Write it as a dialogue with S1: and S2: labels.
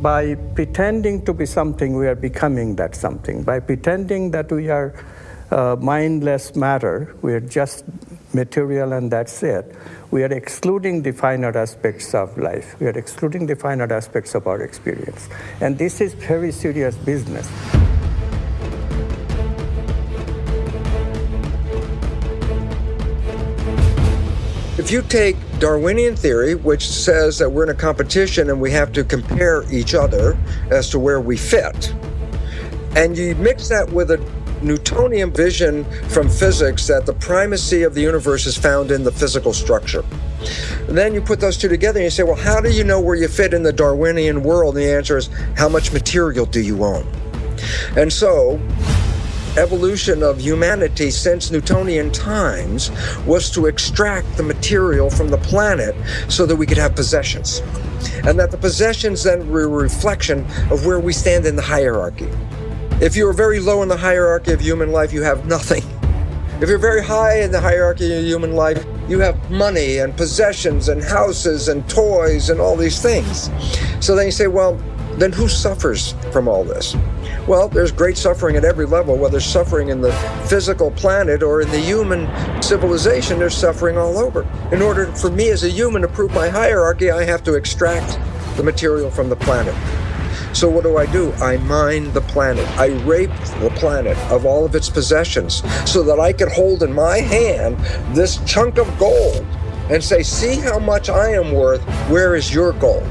S1: by pretending to be something, we are becoming that something. By pretending that we are uh, mindless matter, we are just material and that's it, we are excluding the finer aspects of life. We are excluding the finer aspects of our experience. And this is very serious business.
S2: If you take Darwinian theory, which says that we're in a competition and we have to compare each other as to where we fit, and you mix that with a Newtonian vision from physics that the primacy of the universe is found in the physical structure. And then you put those two together and you say, well, how do you know where you fit in the Darwinian world? And the answer is, how much material do you own? And so, evolution of humanity since Newtonian times was to extract the material from the planet so that we could have possessions. And that the possessions then were a reflection of where we stand in the hierarchy. If you're very low in the hierarchy of human life, you have nothing. If you're very high in the hierarchy of human life, you have money and possessions and houses and toys and all these things. So then you say, well, then who suffers from all this? Well, there's great suffering at every level, whether suffering in the physical planet or in the human civilization, there's suffering all over. In order for me as a human to prove my hierarchy, I have to extract the material from the planet. So what do I do? I mine the planet. I rape the planet of all of its possessions so that I could hold in my hand this chunk of gold and say, see how much I am worth. Where is your gold?